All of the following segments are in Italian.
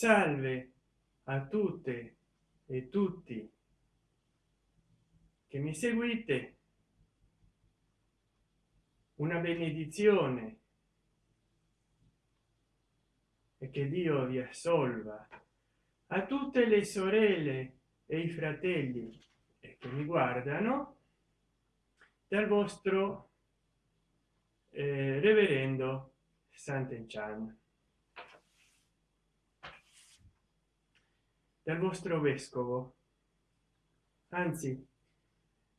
salve a tutte e tutti che mi seguite. Una benedizione e che dio vi assolva a tutte le sorelle e i fratelli che mi guardano dal vostro eh, reverendo Sant'Enchan dal vostro vescovo. Anzi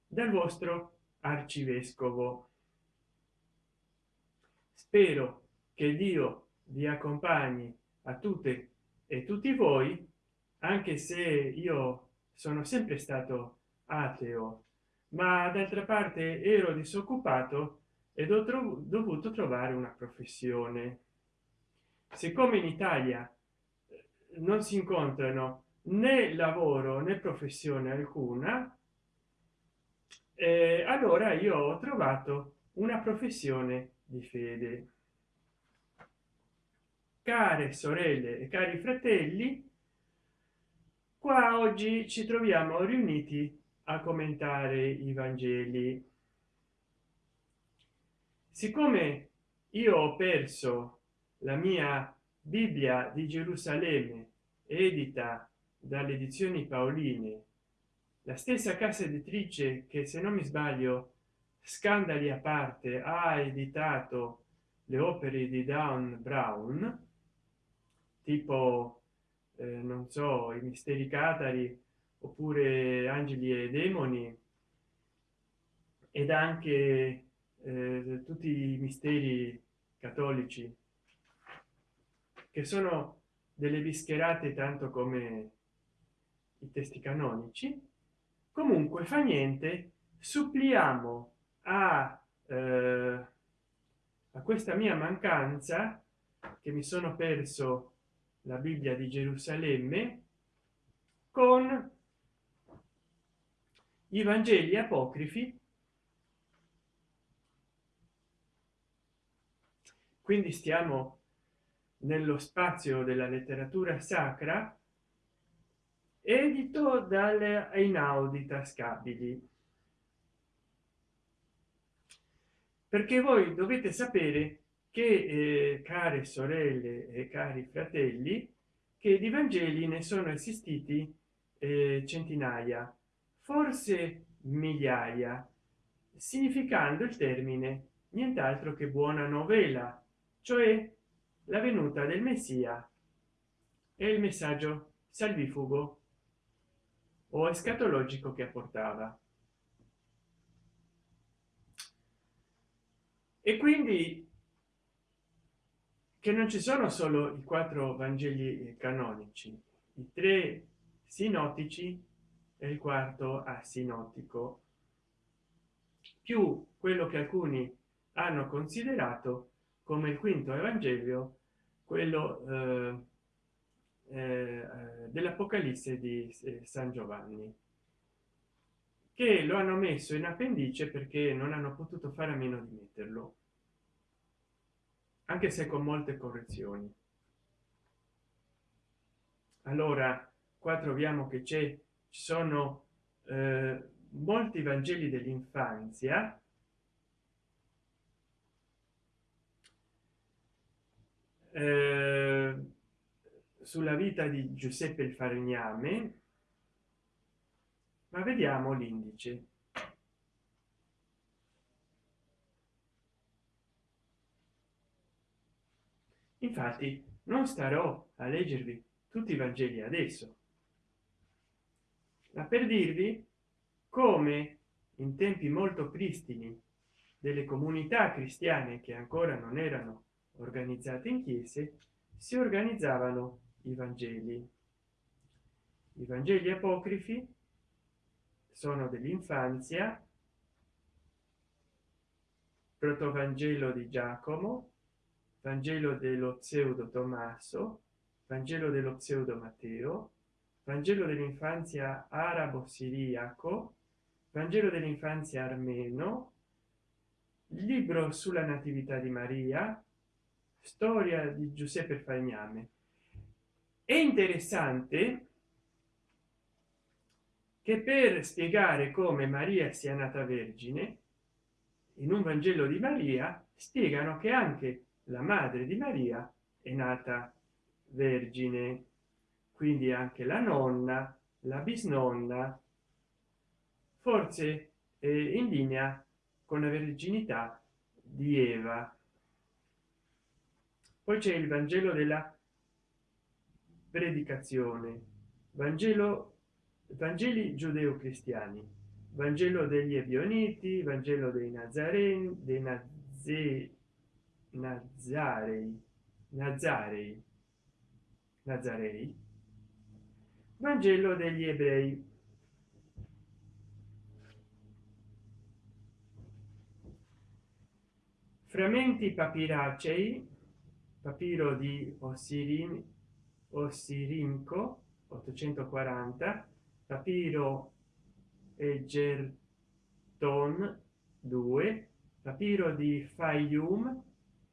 dal vostro arcivescovo. Spero che dio vi accompagni a tutte e tutti voi anche se io sono sempre stato ateo. Ma d'altra parte ero disoccupato ed ho dovuto trovare una professione. Siccome in italia eh, non si incontrano né lavoro né professione alcuna. Eh, allora io ho trovato una professione di fede. Care sorelle e cari fratelli qua oggi ci troviamo riuniti a commentare i vangeli. Siccome io ho perso la mia bibbia di gerusalemme edita dalle edizioni paoline la stessa casa editrice che se non mi sbaglio scandali a parte ha editato le opere di down brown tipo eh, non so i misteri catari oppure angeli e demoni ed anche eh, tutti i misteri cattolici che sono delle bischerate tanto come i testi canonici. Comunque fa niente suppliamo a, eh, a questa mia mancanza che mi sono perso la bibbia di gerusalemme con i vangeli apocrifi. Quindi stiamo nello spazio della letteratura sacra edito dalle inaudi tascabili perché voi dovete sapere che eh, care sorelle e cari fratelli che di vangeli ne sono esistiti eh, centinaia forse migliaia significando il termine nient'altro che buona novella cioè la venuta del messia. E il messaggio salvifugo o escatologico che apportava e quindi che non ci sono solo i quattro vangeli canonici i tre sinottici e il quarto asinottico più quello che alcuni hanno considerato come il quinto evangelio quello eh, eh, dell'apocalisse di eh, san giovanni che lo hanno messo in appendice perché non hanno potuto fare a meno di metterlo anche se con molte correzioni. Allora qua troviamo che c'è ci sono eh, molti vangeli dell'infanzia. Eh, sulla vita di giuseppe il falegname ma vediamo l'indice. Infatti non starò a leggervi tutti i vangeli adesso ma per dirvi come in tempi molto pristini delle comunità cristiane che ancora non erano organizzate in chiese si organizzavano i vangeli. I vangeli apocrifi sono dell'infanzia protovangelo di giacomo vangelo dello pseudo tommaso vangelo dello pseudo matteo vangelo dell'infanzia arabo siriaco vangelo dell'infanzia armeno libro sulla natività di maria storia di giuseppe falegname è interessante che per spiegare come maria sia nata vergine in un vangelo di maria spiegano che anche la madre di maria è nata vergine. Quindi anche la nonna la bisnonna forse eh, in linea con la verginità di eva. Poi c'è il vangelo della predicazione. Vangelo vangeli giudeo cristiani vangelo degli ebioniti vangelo dei nazareni dei nazi nazarei nazarei nazarei. Vangelo degli ebrei. Frammenti papiracei papiro di ossirin ossirinco 840 papiro e gerton 2 papiro di fayum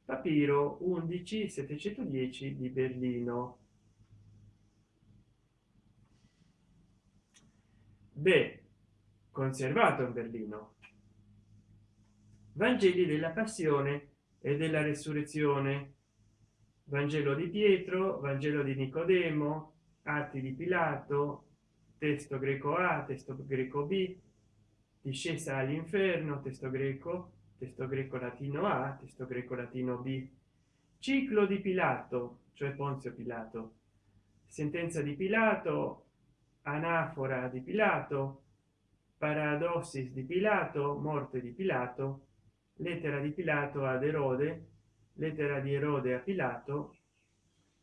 papiro 11 710 di berlino. Beh conservato in berlino. Vangeli della passione e della resurrezione vangelo di pietro vangelo di nicodemo atti di pilato testo greco a testo greco b discesa all'inferno testo greco testo greco latino a testo greco latino b. Ciclo di pilato cioè ponzio pilato. Sentenza di pilato anafora di pilato paradossis di pilato morte di pilato lettera di pilato ad erode lettera di erode a pilato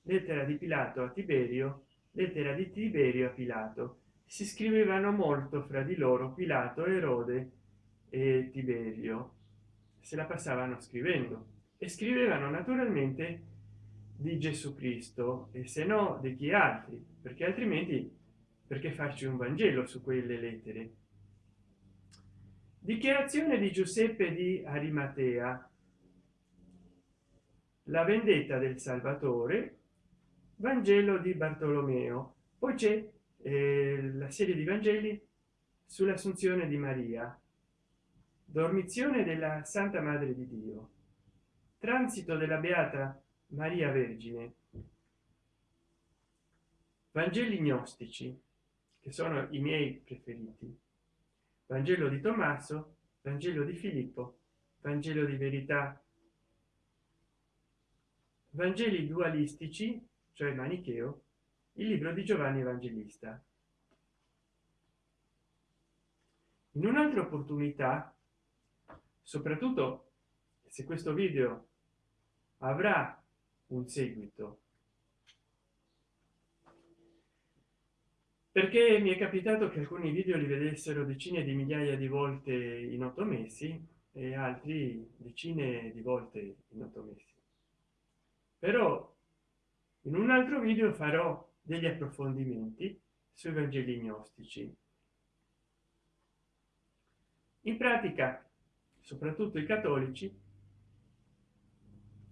lettera di pilato a tiberio lettera di tiberio a pilato. Si scrivevano molto fra di loro pilato erode e tiberio. Se la passavano scrivendo. E scrivevano naturalmente di gesù cristo e se no di chi altri? Perché altrimenti perché farci un vangelo su quelle lettere? Dichiarazione di giuseppe di arimatea la vendetta del salvatore vangelo di bartolomeo. Poi c'è eh, la serie di vangeli sull'assunzione di maria. Dormizione della santa madre di dio. Transito della beata maria vergine. Vangeli gnostici che sono i miei preferiti. Vangelo di tommaso vangelo di filippo vangelo di verità vangeli dualistici cioè manicheo il libro di giovanni evangelista. In un'altra opportunità soprattutto se questo video avrà un seguito. Perché mi è capitato che alcuni video li vedessero decine di migliaia di volte in otto mesi e altri decine di volte in otto mesi però in un altro video farò degli approfondimenti sui vangeli gnostici. In pratica soprattutto i cattolici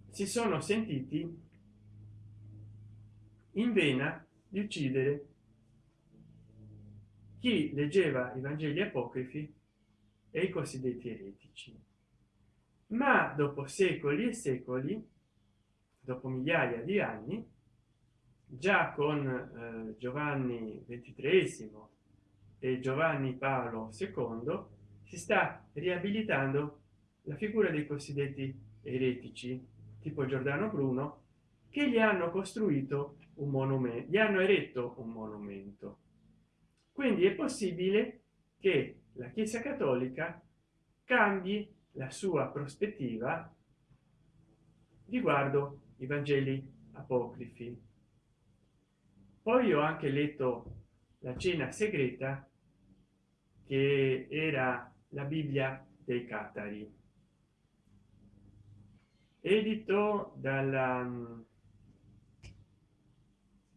si sono sentiti in vena di uccidere chi leggeva i vangeli apocrifi e i cosiddetti eretici. Ma dopo secoli e secoli dopo migliaia di anni già con eh, giovanni ventitresimo e giovanni paolo ii si sta riabilitando la figura dei cosiddetti eretici tipo giordano bruno che gli hanno costruito un monumento gli hanno eretto un monumento. Quindi è possibile che la chiesa cattolica cambi la sua prospettiva riguardo i vangeli apocrifi. Poi ho anche letto la cena segreta che era la bibbia dei catari. Edito dalla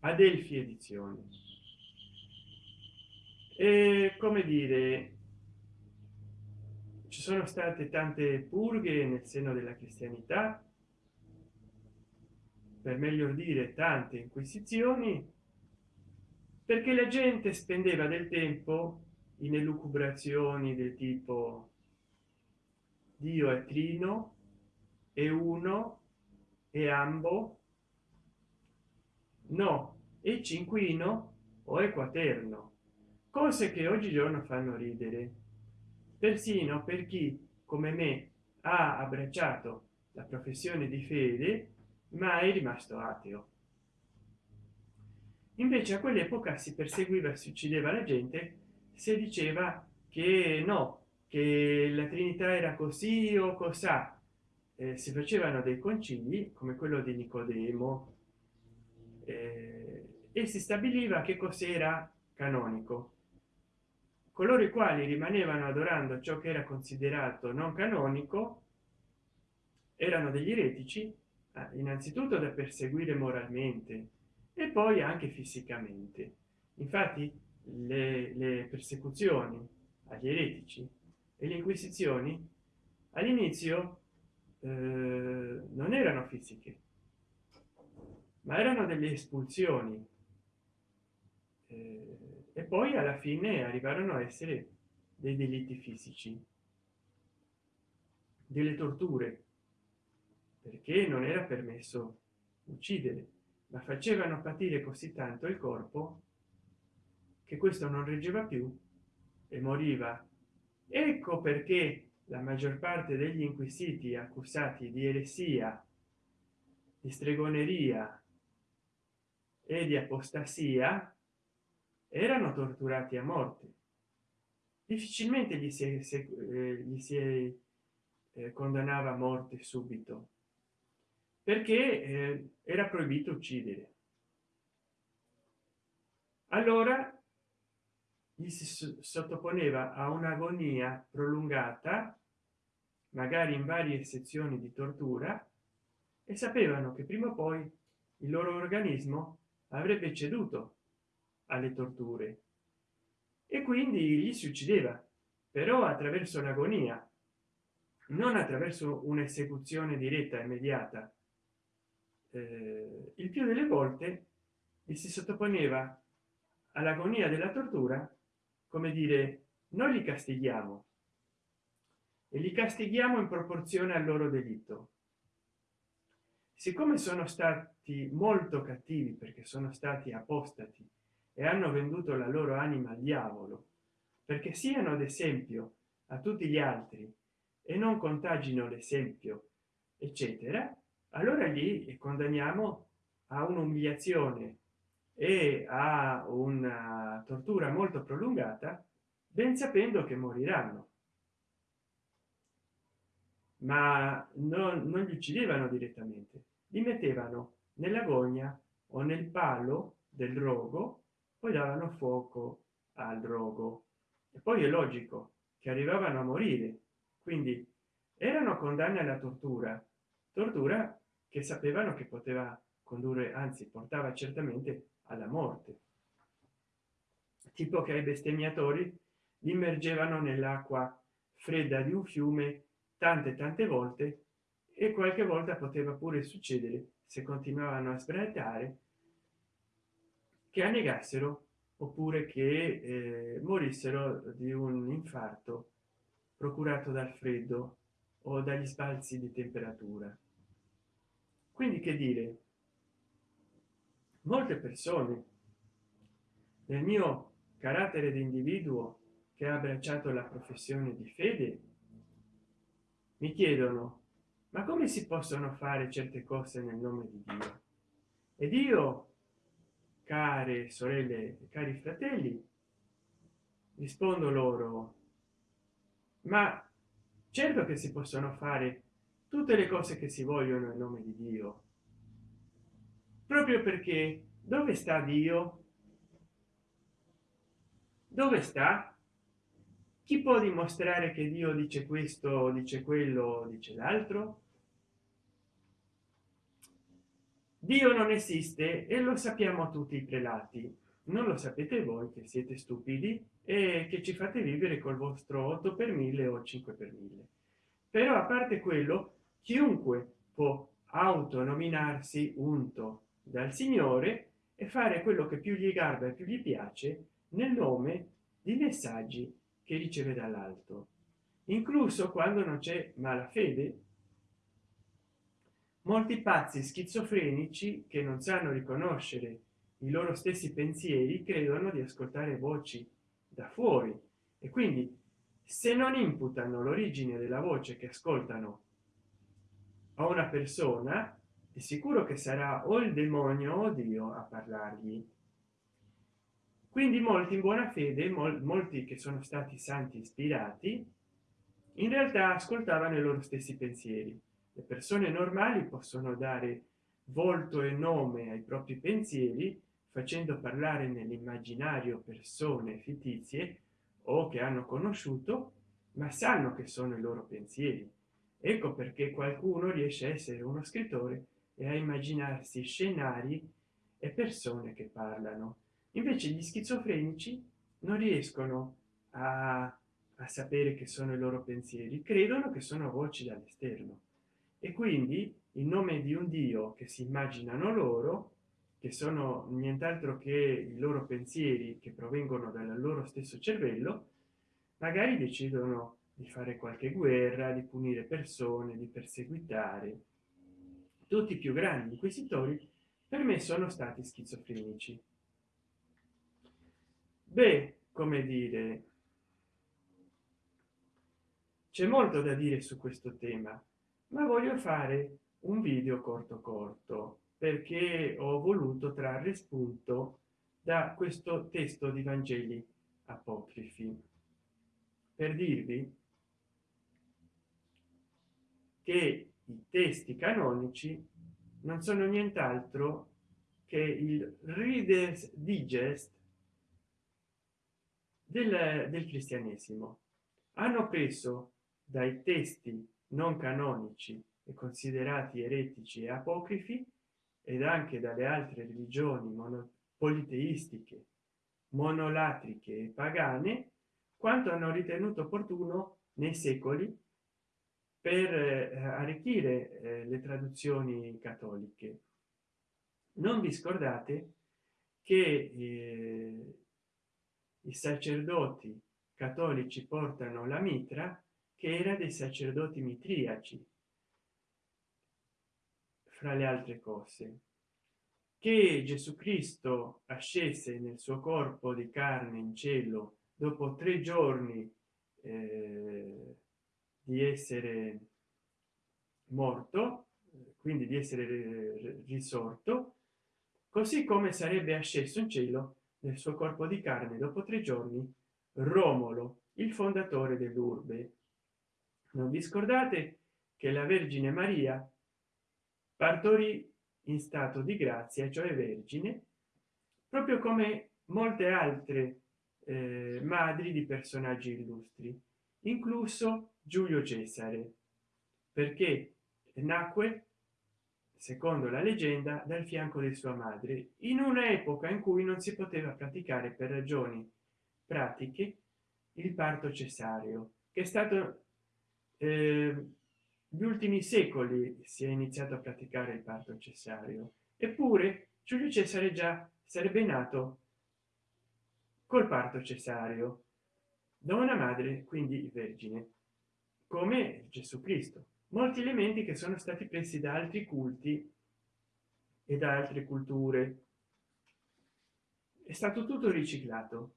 adelphi edizioni. E come dire ci sono state tante purghe nel seno della cristianità per meglio dire tante inquisizioni perché la gente spendeva del tempo in elucubrazioni del tipo dio è trino e uno e ambo no e cinquino o è quaterno. Cose che oggigiorno fanno ridere. Persino per chi come me ha abbracciato la professione di fede ma è rimasto ateo. Invece a quell'epoca si perseguiva si uccideva la gente se diceva che no che la trinità era così o cosa eh, si facevano dei concili come quello di nicodemo. Eh, e si stabiliva che cos'era canonico. Coloro i quali rimanevano adorando ciò che era considerato non canonico erano degli eretici innanzitutto da perseguire moralmente e poi anche fisicamente. Infatti le, le persecuzioni agli eretici e le inquisizioni all'inizio eh, non erano fisiche ma erano delle espulsioni eh, e poi alla fine arrivarono a essere dei delitti fisici delle torture perché non era permesso uccidere ma facevano patire così tanto il corpo che questo non reggeva più e moriva. Ecco perché la maggior parte degli inquisiti accusati di eresia di stregoneria e di apostasia erano torturati a morte. Difficilmente gli si, eh, gli si eh, condannava a morte subito perché eh, era proibito uccidere. Allora gli si sottoponeva a un'agonia prolungata magari in varie sezioni di tortura e sapevano che prima o poi il loro organismo avrebbe ceduto alle torture. E quindi gli si uccideva però attraverso l'agonia non attraverso un'esecuzione diretta immediata eh, il più delle volte si sottoponeva all'agonia della tortura come dire noi li castighiamo e li castighiamo in proporzione al loro delitto. Siccome sono stati molto cattivi perché sono stati apostati e hanno venduto la loro anima al diavolo perché siano ad esempio a tutti gli altri e non contagino l'esempio eccetera allora lì condanniamo a un'umiliazione e a una tortura molto prolungata ben sapendo che moriranno. Ma non, non li uccidevano direttamente li mettevano nella gogna o nel palo del rogo poi davano fuoco al rogo e poi è logico che arrivavano a morire quindi erano condanne alla tortura tortura che sapevano che poteva condurre anzi portava certamente alla morte. Tipo che ai bestemmiatori immergevano nell'acqua fredda di un fiume tante tante volte e qualche volta poteva pure succedere se continuavano a sbraitare che annegassero oppure che eh, morissero di un infarto procurato dal freddo o dagli sbalzi di temperatura quindi che dire? Molte persone nel mio carattere di individuo che ha abbracciato la professione di fede mi chiedono ma come si possono fare certe cose nel nome di dio? Ed io care sorelle cari fratelli rispondo loro ma certo che si possono fare tutte le cose che si vogliono in nome di dio. Proprio perché dove sta dio? Dove sta? Chi può dimostrare che dio dice questo dice quello dice l'altro? Dio non esiste e lo sappiamo tutti i prelati. Non lo sapete voi che siete stupidi e che ci fate vivere col vostro 8 per 1000 o 5 per 1000 però a parte quello chiunque può autonominarsi unto dal signore e fare quello che più gli garba e più gli piace nel nome di messaggi che riceve dall'alto. Incluso quando non c'è malafede molti pazzi schizofrenici che non sanno riconoscere i loro stessi pensieri credono di ascoltare voci da fuori e quindi se non imputano l'origine della voce che ascoltano a una persona è sicuro che sarà o il demonio o dio a parlargli. Quindi molti in buona fede mol molti che sono stati santi ispirati in realtà ascoltavano i loro stessi pensieri. Le persone normali possono dare volto e nome ai propri pensieri facendo parlare nell'immaginario persone fittizie o che hanno conosciuto ma sanno che sono i loro pensieri ecco perché qualcuno riesce a essere uno scrittore e a immaginarsi scenari e persone che parlano. Invece gli schizofrenici non riescono a, a sapere che sono i loro pensieri credono che sono voci dall'esterno. E quindi in nome di un dio che si immaginano loro che sono nient'altro che i loro pensieri che provengono dal loro stesso cervello magari decidono di fare qualche guerra di punire persone di perseguitare. Tutti i più grandi inquisitori per me sono stati schizofrenici. Beh come dire c'è molto da dire su questo tema ma voglio fare un video corto corto perché ho voluto trarre spunto da questo testo di vangeli apocrifi. Per dirvi che i testi canonici non sono nient'altro che il readers digest del, del cristianesimo. Hanno preso dai testi non canonici e considerati eretici e apocrifi ed anche dalle altre religioni politeistiche monolatriche e pagane quanto hanno ritenuto opportuno nei secoli per eh, arricchire eh, le traduzioni cattoliche. Non vi scordate che eh, i sacerdoti cattolici portano la mitra che era dei sacerdoti mitriaci fra le altre cose? Che gesù cristo ascese nel suo corpo di carne in cielo dopo tre giorni eh, di essere morto quindi di essere risorto così come sarebbe asceso in cielo nel suo corpo di carne dopo tre giorni romolo il fondatore dell'urbe non vi scordate che la vergine maria partorì in stato di grazia cioè vergine proprio come molte altre eh, madri di personaggi illustri incluso giulio cesare perché nacque secondo la leggenda dal fianco di sua madre in un'epoca in cui non si poteva praticare per ragioni pratiche il parto cesareo che è stato eh, ultimi secoli si è iniziato a praticare il parto cesareo. Eppure giulio cesare già sarebbe nato col parto cesareo da una madre quindi vergine come gesù cristo. Molti elementi che sono stati presi da altri culti e da altre culture. È stato tutto riciclato.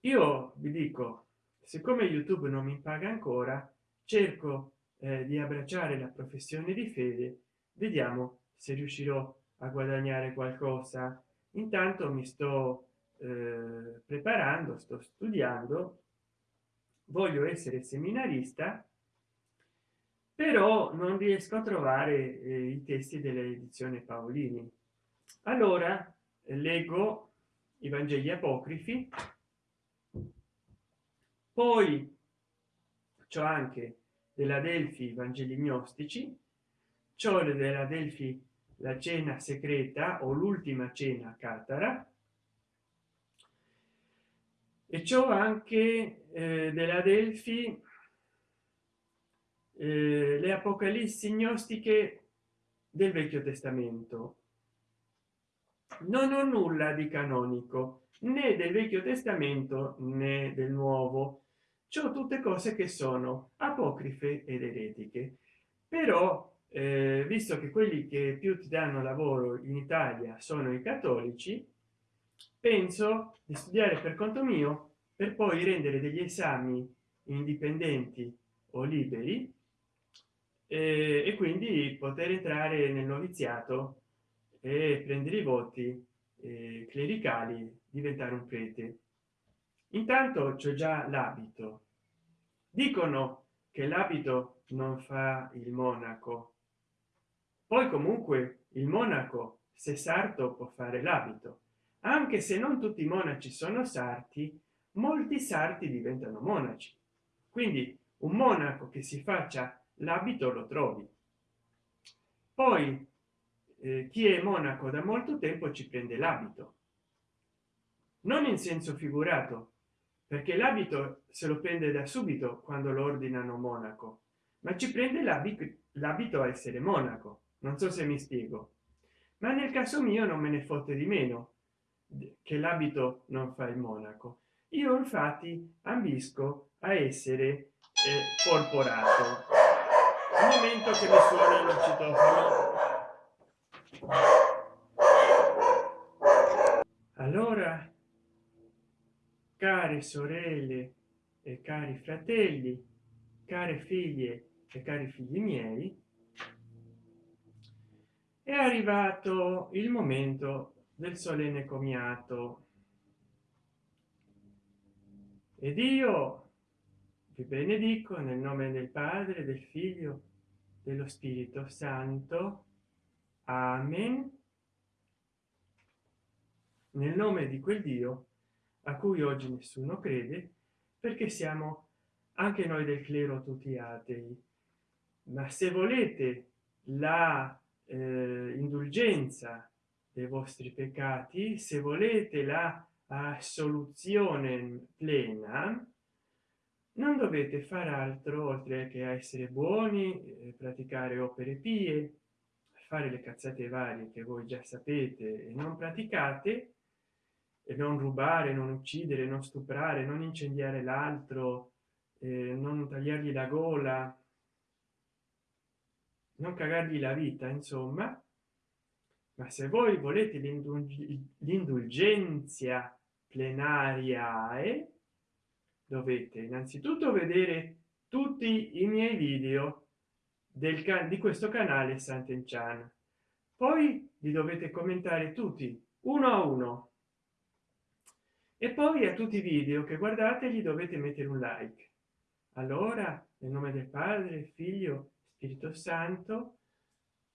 Io vi dico siccome youtube non mi paga ancora cerco eh, di abbracciare la professione di fede. Vediamo se riuscirò a guadagnare qualcosa. Intanto mi sto eh, preparando sto studiando voglio essere seminarista però non riesco a trovare eh, i testi dell'edizione paolini. Allora leggo i vangeli apocrifi poi c'ho anche della delfi vangeli gnostici ciò della delfi la cena segreta o l'ultima cena catara e ciò anche eh, della delfi eh, le apocalissi gnostiche del vecchio testamento. Non ho nulla di canonico né del vecchio testamento né del nuovo. Ciò tutte cose che sono apocrife ed eretiche. Però eh, visto che quelli che più ti danno lavoro in italia sono i cattolici penso di studiare per conto mio per poi rendere degli esami indipendenti o liberi eh, e quindi poter entrare nel noviziato e prendere i voti eh, clericali diventare un prete. Intanto c'è già l'abito. Dicono che l'abito non fa il monaco. Poi comunque il monaco se sarto può fare l'abito anche se non tutti i monaci sono sarti molti sarti diventano monaci. Quindi un monaco che si faccia l'abito lo trovi. Poi eh, chi è monaco da molto tempo ci prende l'abito. Non in senso figurato perché l'abito se lo prende da subito quando lo ordinano monaco ma ci prende l'abito a essere monaco. Non so se mi spiego. Ma nel caso mio non me ne fotte di meno che l'abito non fa il monaco. Io infatti ambisco a essere eh, porporato. Un momento che mi suona il citofono allora care sorelle e cari fratelli care figlie e cari figli miei è arrivato il momento del solenne comiato ed io vi benedico nel nome del padre del figlio dello spirito santo. Amen. Nel nome di quel dio a cui oggi nessuno crede perché siamo anche noi del clero tutti atei. Ma se volete la eh, indulgenza dei vostri peccati se volete la assoluzione plena non dovete far altro oltre che essere buoni eh, praticare opere pie fare le cazzate varie che voi già sapete e non praticate e non rubare non uccidere non stuprare non incendiare l'altro eh, non tagliargli la gola non cagargli la vita insomma ma se voi volete l'indulgenza plenaria e dovete innanzitutto vedere tutti i miei video del di questo canale Sant'Enchan poi li dovete commentare tutti uno a uno. E poi a tutti i video che guardate gli dovete mettere un like. Allora nel nome del padre figlio spirito santo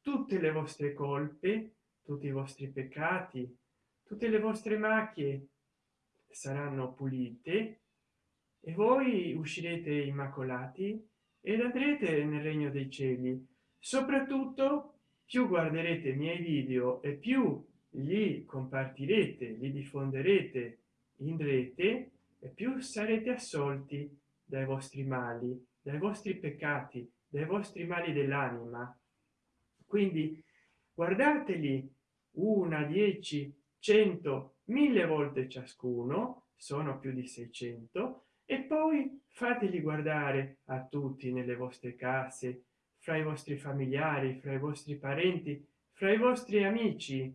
tutte le vostre colpe tutti i vostri peccati tutte le vostre macchie saranno pulite e voi uscirete immacolati ed andrete nel regno dei cieli. Soprattutto più guarderete i miei video e più li compartirete li diffonderete in rete e più sarete assolti dai vostri mali dai vostri peccati dai vostri mali dell'anima. Quindi guardateli una dieci cento mille volte ciascuno sono più di 600 e poi fateli guardare a tutti nelle vostre case fra i vostri familiari fra i vostri parenti fra i vostri amici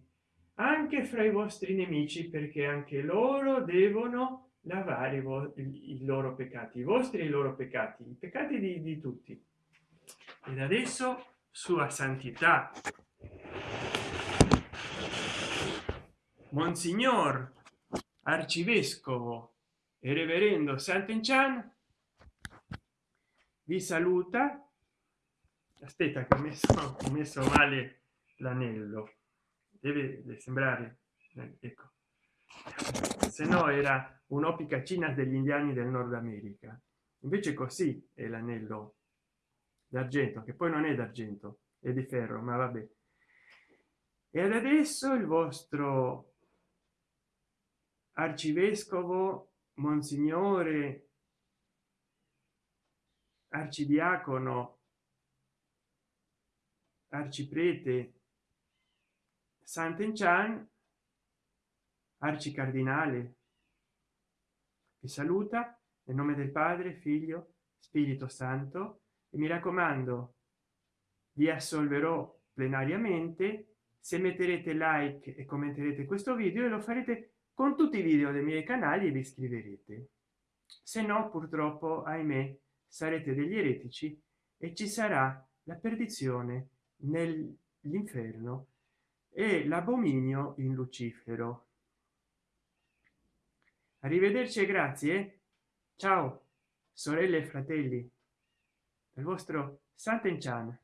anche fra i vostri nemici perché anche loro devono lavare i, i loro peccati i vostri i loro peccati i peccati di, di tutti. Ed adesso sua santità monsignor arcivescovo e reverendo Sant'Enchan vi saluta. Aspetta che ho messo, ho messo male l'anello. Deve sembrare ecco. Se no era un'opicacina degli indiani del nord america. Invece così è l'anello d'argento che poi non è d'argento è di ferro ma vabbè. Ed adesso il vostro arcivescovo monsignore arcidiacono arciprete Sant'Enchan arcicardinale vi saluta nel nome del padre figlio spirito santo e mi raccomando vi assolverò plenariamente. Se metterete like e commenterete questo video e lo farete con tutti i video dei miei canali vi iscriverete se no purtroppo ahimè sarete degli eretici e ci sarà la perdizione nell'inferno e l'abominio in lucifero. Arrivederci e grazie ciao sorelle e fratelli del vostro Sant'Enchan